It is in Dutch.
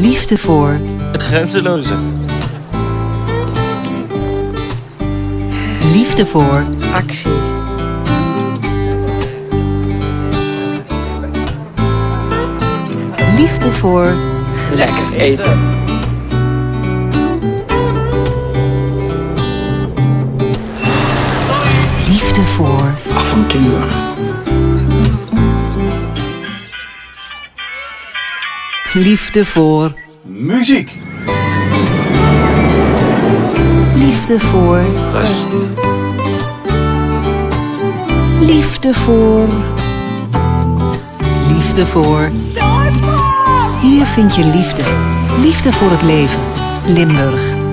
Liefde voor Het grenzeloze. Liefde voor actie, Liefde voor Lekker eten. Liefde voor Avontuur. Liefde voor Muziek. Liefde voor Rust. Liefde voor Liefde voor Hier vind je liefde. Liefde voor het leven. Limburg.